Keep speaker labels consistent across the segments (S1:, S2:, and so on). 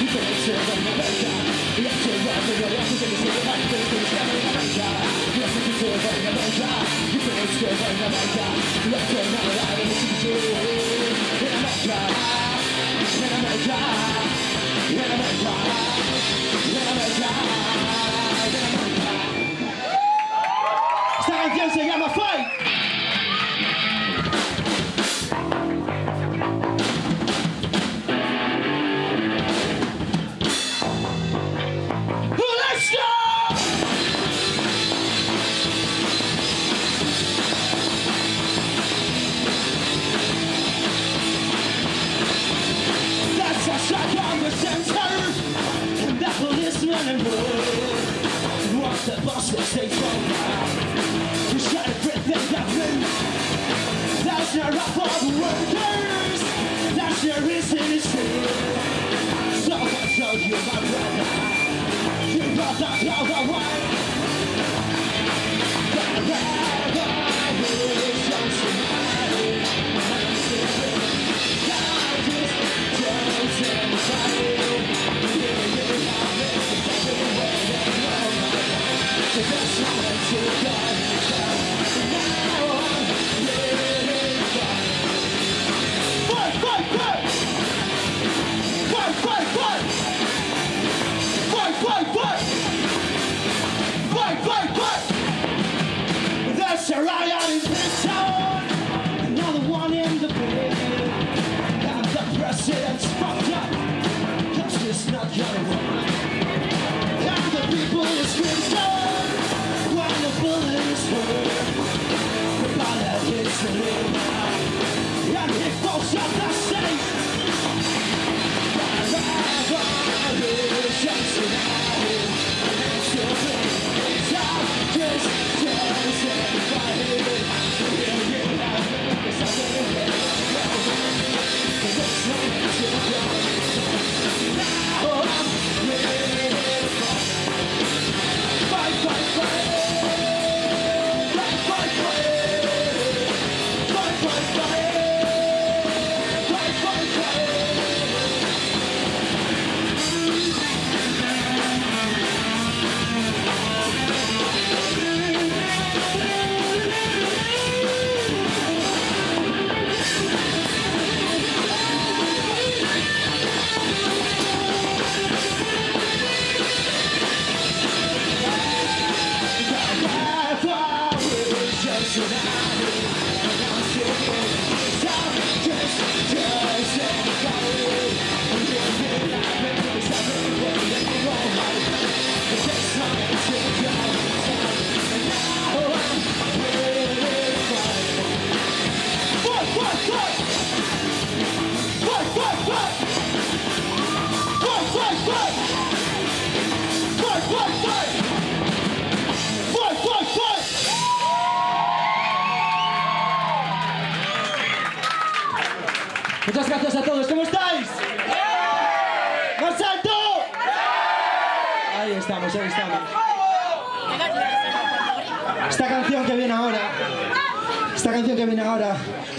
S1: Esta Jak nie posiadasz tak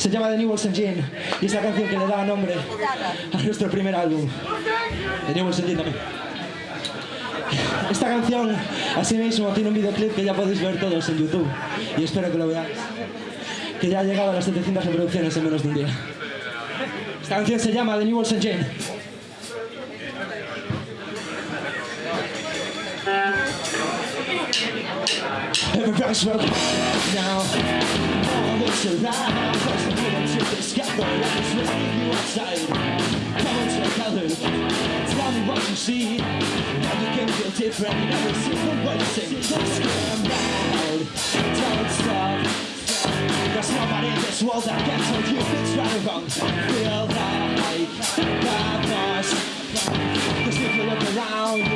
S1: se llama The New World Engine y es la canción que le da nombre a nuestro primer álbum, The New World Engine también. Esta canción, así mismo, tiene un videoclip que ya podéis ver todos en YouTube y espero que lo veáis, que ya ha llegado a las 700 reproducciones en menos de un día. Esta canción se llama The New World Engine. Everybody's welcome now. All looks around. First of all, to discover what is with you outside. On to the. Tell me what you see. Now you can feel different every single way you say. Don't scream loud. Don't stop. There's nobody in this world that can tell you it's right or wrong. Feel like that boss. Cause if you look around,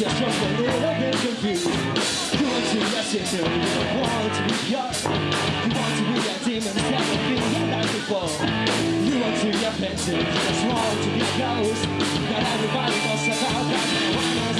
S1: you've done just a little bit confused You. want to listen to You don't want to be yours You want to be a demon instead of being a life before You want to a pencil Just want to be close Not everybody knows about that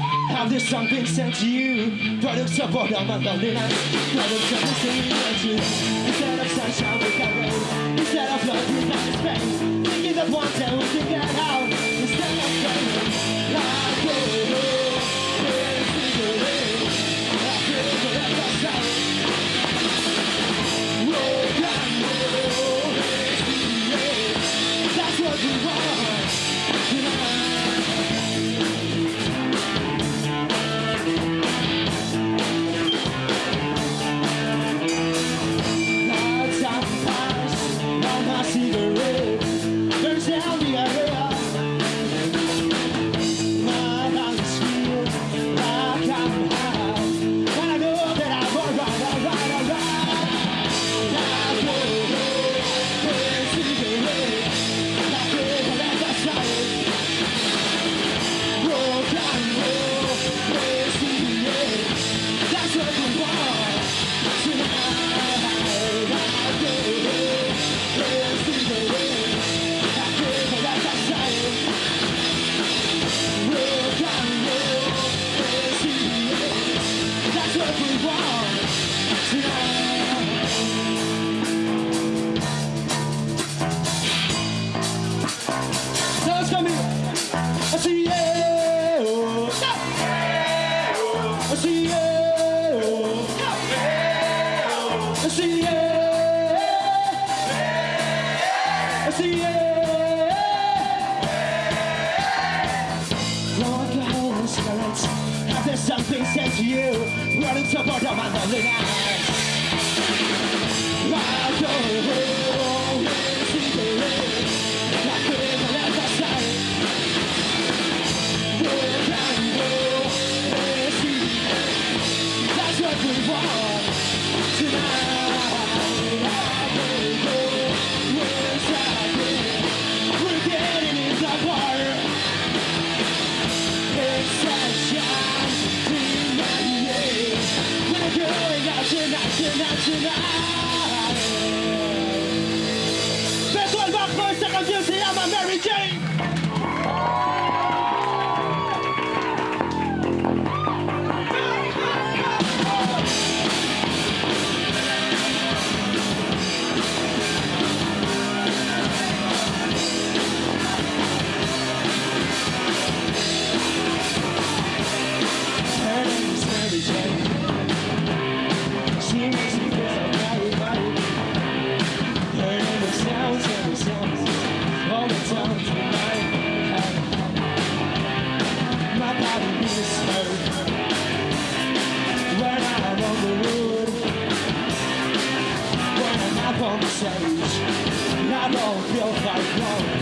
S1: Have this song been sent to you? Products of boredom and loneliness. Products of insanity Instead of sunshine we got rain. Instead of love we this pain Thinking that one day we can get wrong, feels like wrong.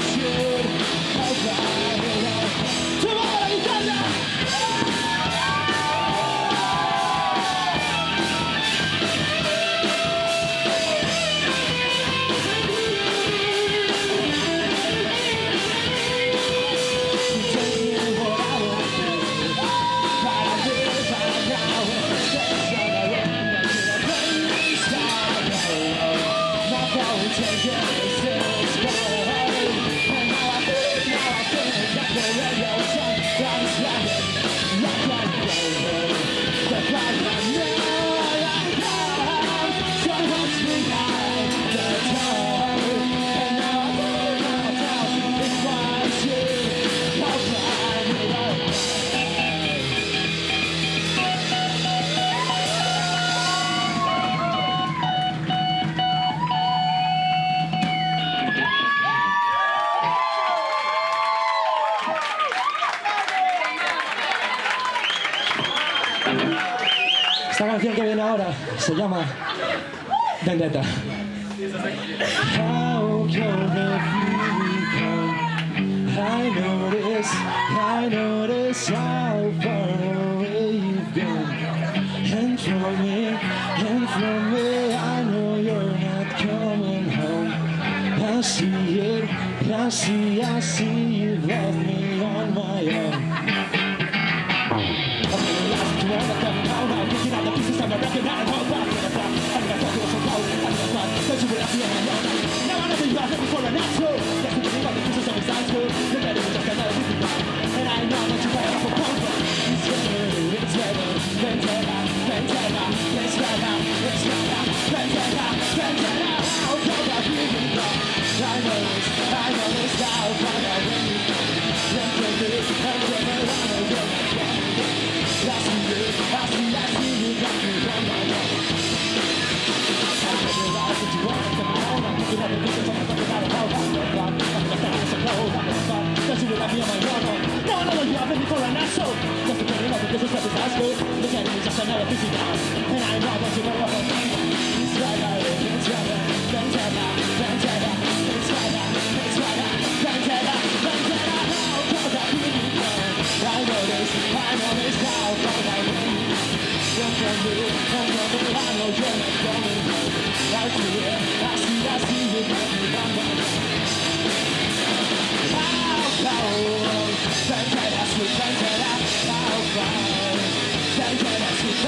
S1: Esta canción que viene ahora se llama Vendetta. How I notice, I notice how far away you've been. And from me, and from me, I know you're not coming home. I see it, I see, I see you've left me.
S2: No you have been before an. Just a pain of the disrespect is our school. Look at me, just another busy down. And I know what you want to It's right it's right it's right out, it's right out, be I know this, I know this now, but I know. Don't tell me, don't tell me, I know you're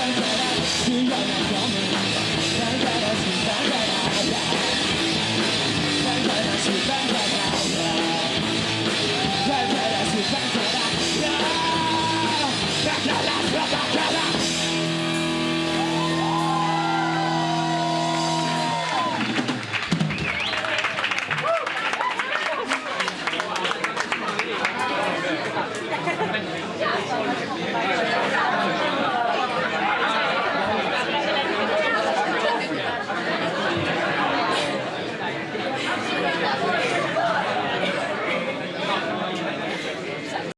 S2: すいません。